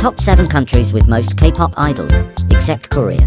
Top 7 countries with most K-pop idols, except Korea.